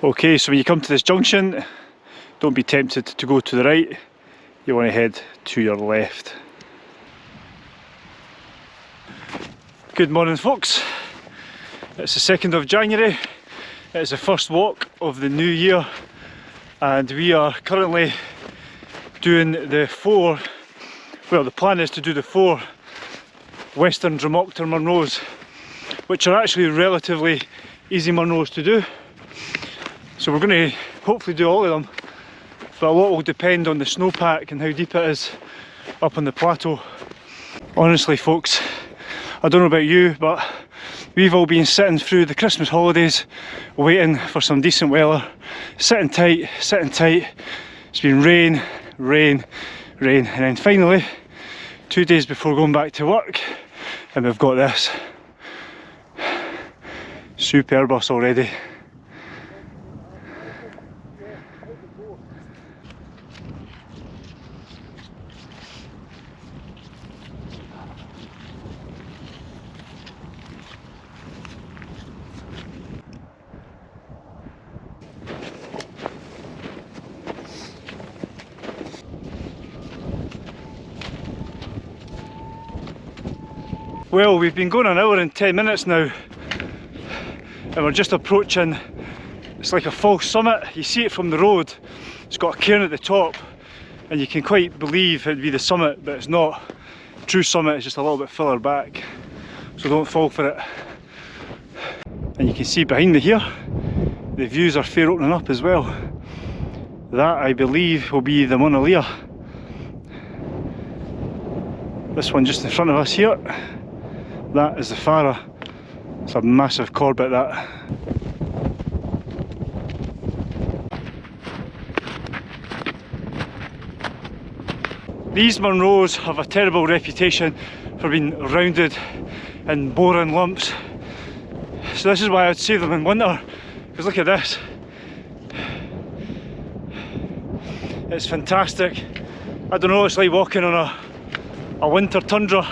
Okay, so when you come to this junction, don't be tempted to go to the right, you want to head to your left. Good morning folks, it's the 2nd of January, it's the first walk of the new year and we are currently doing the four, well the plan is to do the four Western Drumochter Munros which are actually relatively easy Munros to do so we're going to hopefully do all of them, but a lot will depend on the snowpack and how deep it is up on the plateau. Honestly folks, I don't know about you, but we've all been sitting through the Christmas holidays waiting for some decent weather, sitting tight, sitting tight. It's been rain, rain, rain, and then finally, two days before going back to work, and we've got this. Superb bus already. Well, we've been going an hour and 10 minutes now and we're just approaching, it's like a false summit, you see it from the road, it's got a cairn at the top and you can quite believe it'd be the summit but it's not. True summit is just a little bit further back so don't fall for it. And you can see behind me here, the views are fair opening up as well. That I believe will be the Mauna Lea. This one just in front of us here that is the Fara. It's a massive Corbett that. These Munros have a terrible reputation for being rounded and boring lumps. So this is why I'd save them in winter, because look at this. It's fantastic. I don't know, it's like walking on a, a winter tundra.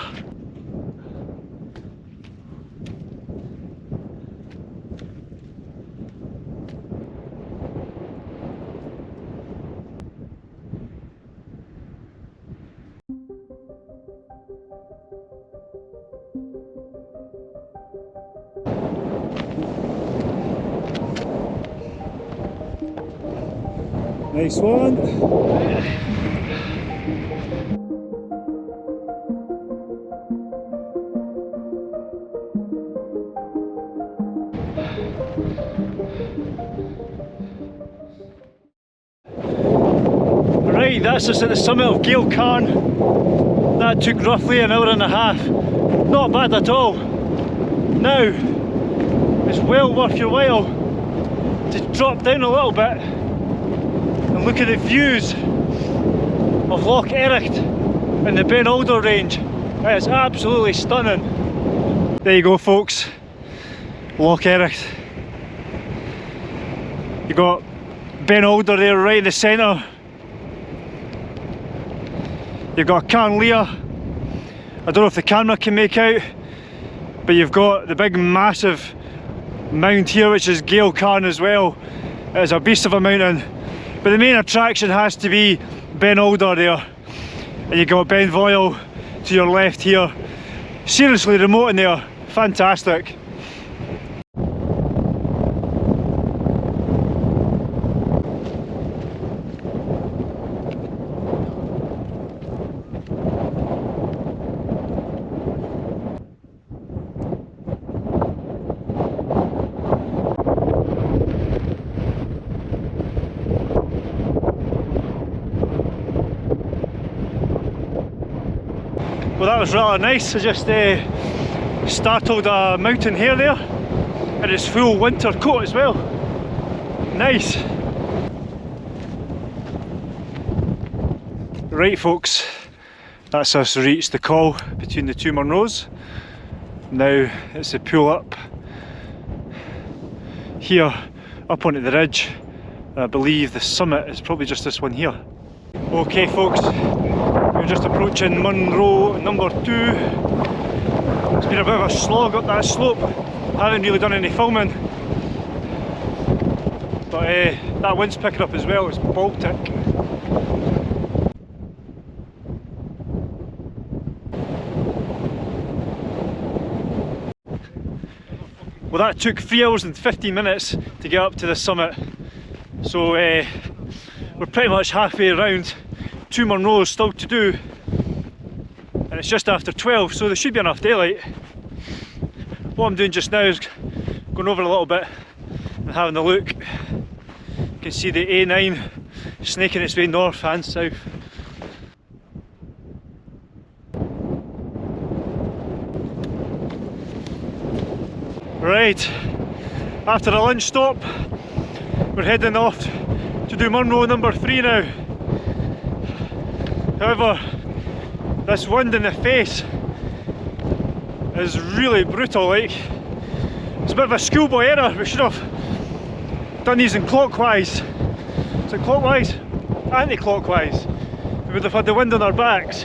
Nice one. Right, that's us at the summit of Geal Carn. That took roughly an hour and a half. Not bad at all. Now, it's well worth your while to drop down a little bit and look at the views of Loch Ericht and the Ben Alder range. It's absolutely stunning. There you go folks, Loch Ericht. You got Ben Alder there right in the centre. You've got Cairn Lea. I don't know if the camera can make out, but you've got the big massive mount here which is Geal Carn as well. It's a beast of a mountain. But the main attraction has to be Ben Alder there. And you've got Beinn Bheoil to your left here. Seriously remote in there, fantastic. Well that was rather nice, I just uh, startled a mountain hare there in its full winter coat as well. Nice. Right folks, that's us reached the col between the two Munros. Now it's a pull up here up onto the ridge I believe the summit is probably just this one here. Okay folks, just approaching Munro number two. It's been a bit of a slog up that slope. Haven't really done any filming. But uh, that wind's picking up as well, it's Baltic. Well that took 3 hours and 15 minutes to get up to the summit. So uh, we're pretty much halfway around. Two more rows still to do. And it's just after 12 so there should be enough daylight. What I'm doing just now is going over a little bit and having a look. You can see the A9 snaking its way north and south. Right, after a lunch stop, we're heading off to do Munro number three now. However, this wind in the face is really brutal like. It's a bit of a schoolboy error, we should have done these in clockwise. So clockwise, anti-clockwise. We would have had the wind on our backs.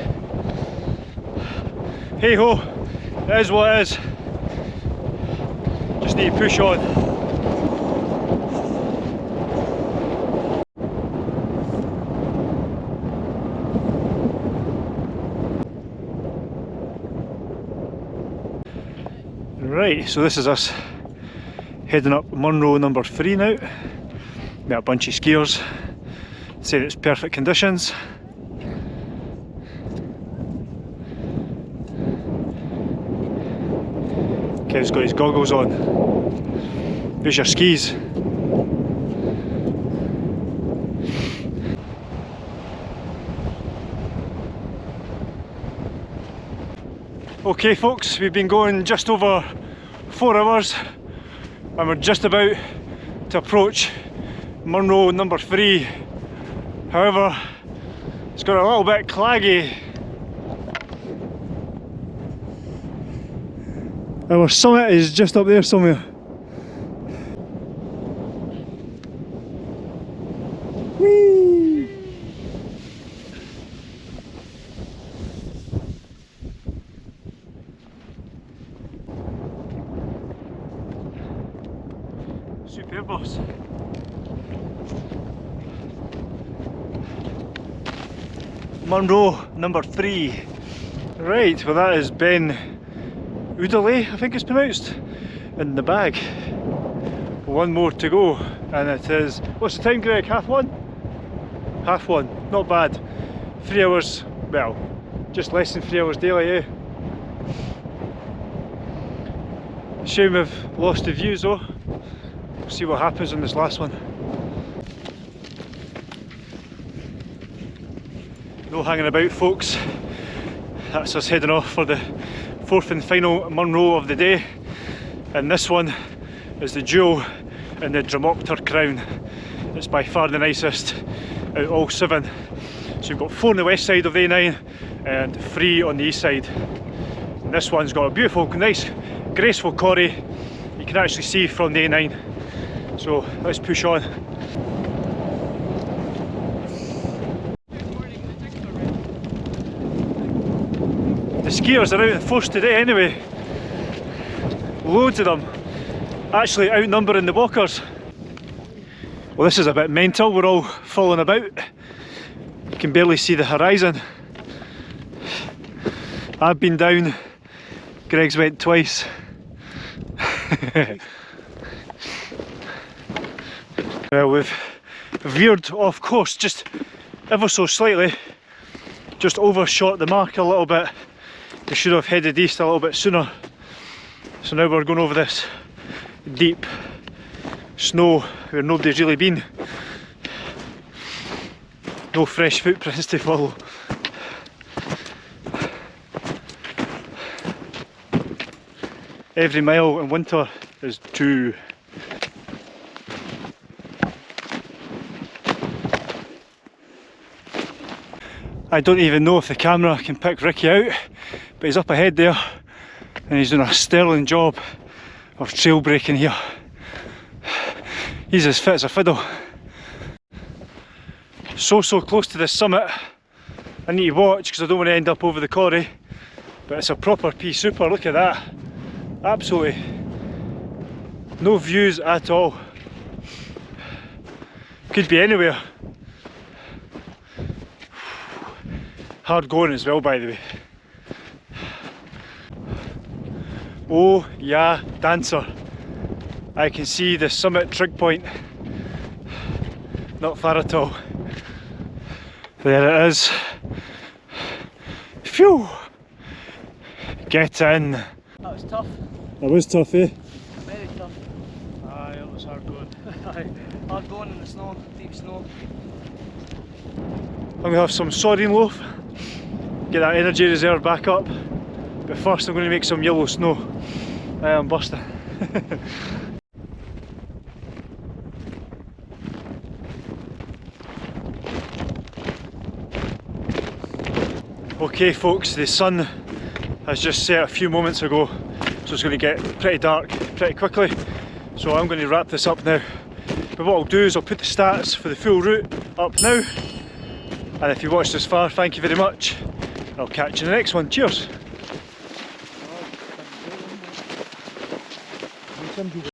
Hey ho, it is what it is. Just need to push on. Right, so this is us heading up Munro number three now. Met a bunch of skiers, said it's perfect conditions. Kev's got his goggles on. There's your skis. Okay folks, we've been going just over four hours and we're just about to approach Munro number three. However, it's got a little bit claggy. Our summit is just up there somewhere. Super boss. Munro number three. Right, well that is Ben Udale, I think it's pronounced, in the bag. One more to go, and it is, what's the time Greg, half one? Half one, not bad. Three hours, well, just less than three hours daily, eh? Shame we've lost the views though see what happens on this last one. No hanging about folks, that's us heading off for the fourth and final Munro of the day and this one is the jewel in the Drumochter crown. It's by far the nicest out of all seven. So you've got four on the west side of the A9 and three on the east side. And this one's got a beautiful, nice, graceful corrie you can actually see from the A9. So let's push on. The skiers are out in force today anyway. Loads of them. Actually outnumbering the walkers. Well this is a bit mental, we're all falling about. You can barely see the horizon. I've been down, Greg's went twice. Well, we've veered off course just ever so slightly, just overshot the mark a little bit. We should have headed east a little bit sooner. So now we're going over this deep snow where nobody's really been. No fresh footprints to follow. Every mile in winter is two I don't even know if the camera can pick Ricky out, but he's up ahead there and he's doing a sterling job of trail breaking here. He's as fit as a fiddle. So, so close to the summit I need to watch because I don't want to end up over the quarry. But it's a proper pea super, look at that. Absolutely no views at all. Could be anywhere. Hard going as well by the way. Oh yeah, dancer. I can see the summit trig point. Not far at all. There it is. Phew! Get in. That was tough, That was tough, eh? very tough. Aye, it was hard going. Aye, Hard going in the snow, deep snow. I'm to have some sardine loaf, get that energy reserve back up. But first I'm going to make some yellow snow. I am busting. okay folks, the sun has just set a few moments ago so it's going to get pretty dark pretty quickly so I'm going to wrap this up now but what I'll do is I'll put the stats for the full route up now and if you watched this far thank you very much I'll catch you in the next one. Cheers